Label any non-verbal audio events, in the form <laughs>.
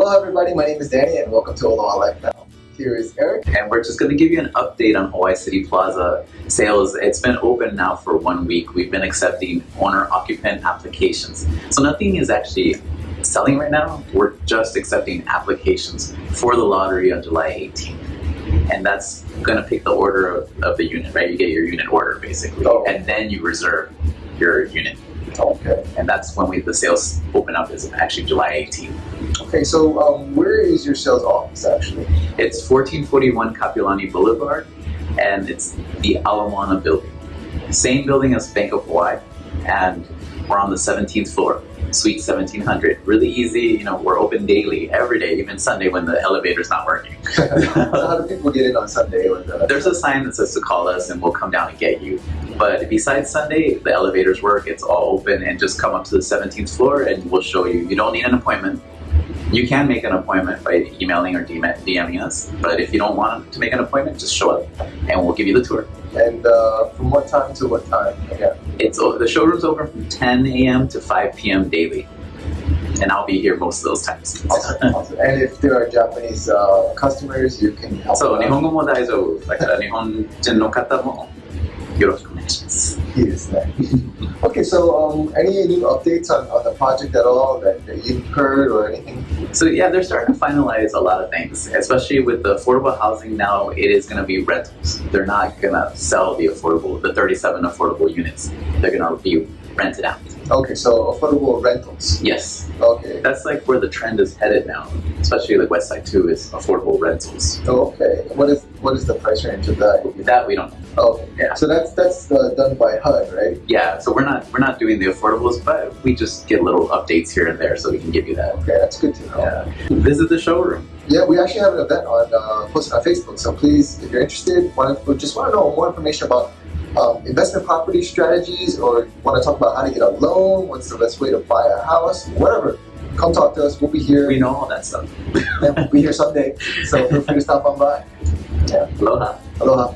Hello everybody, my name is Danny and welcome to Aloha Life Now. Here is Eric. And we're just going to give you an update on Hawaii City Plaza sales. It's been open now for one week. We've been accepting owner-occupant applications. So nothing is actually selling right now. We're just accepting applications for the lottery on July 18th. And that's going to pick the order of, of the unit, right? You get your unit order basically. Oh. And then you reserve your unit. Okay. And that's when we the sales open up is actually July 18th. Okay, so um, where is your sales office actually? It's 1441 Kapiolani Boulevard, and it's the Ala Moana building. Same building as Bank of Hawaii, and we're on the 17th floor, suite 1700. Really easy, you know, we're open daily, every day, even Sunday when the elevator's not working. so how do people get in on Sunday? The... There's a sign that says to call us and we'll come down and get you. But besides Sunday, the elevators work, it's all open, and just come up to the 17th floor and we'll show you. You don't need an appointment. You can make an appointment by emailing or DMing us, but if you don't want to make an appointment, just show up and we'll give you the tour. And uh, from what time to what time? Yeah. It's the showroom's open from 10 a.m. to 5 p.m. daily, and I'll be here most of those times. Awesome, awesome. And if there are Japanese uh, customers, you can help. So, Nihongo mo daijoubu. Like, uh, Nihonjin no kata mo yoroshiku <laughs> okay, so um, any new updates on, on the project at all that, that you've heard or anything? So yeah, they're starting to finalize a lot of things, especially with the affordable housing now, it is going to be rentals. They're not going to sell the affordable, the 37 affordable units. They're going to be rented out. Okay, so affordable rentals. Yes, Okay. that's like where the trend is headed now, especially the West Side too, is affordable rentals. Okay. What is what is the price range of that? That we don't know. Okay. Yeah. So that's that's uh, done by HUD, right? Yeah, so we're not we're not doing the affordables, but we just get little updates here and there, so we can give you that. Okay, that's good to know. Yeah. Visit the showroom. Yeah, we actually have an event on uh, posted on Facebook. So please, if you're interested, want to, just want to know more information about um, investment property strategies, or want to talk about how to get a loan, what's the best way to buy a house, whatever. Come talk to us. We'll be here. We know all that stuff. <laughs> and we'll be here someday. So feel free to stop on by. Yeah. Aloha. Aloha.